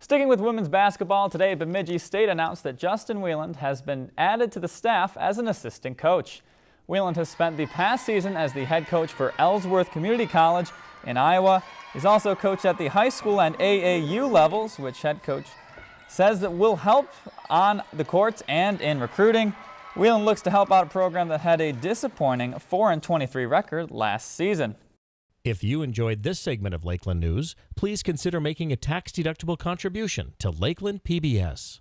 Sticking with women's basketball, today Bemidji State announced that Justin Wieland has been added to the staff as an assistant coach. Wieland has spent the past season as the head coach for Ellsworth Community College in Iowa. He's also coached at the high school and AAU levels, which head coach says that will help on the courts and in recruiting. Wieland looks to help out a program that had a disappointing 4-23 record last season. If you enjoyed this segment of Lakeland News, please consider making a tax-deductible contribution to Lakeland PBS.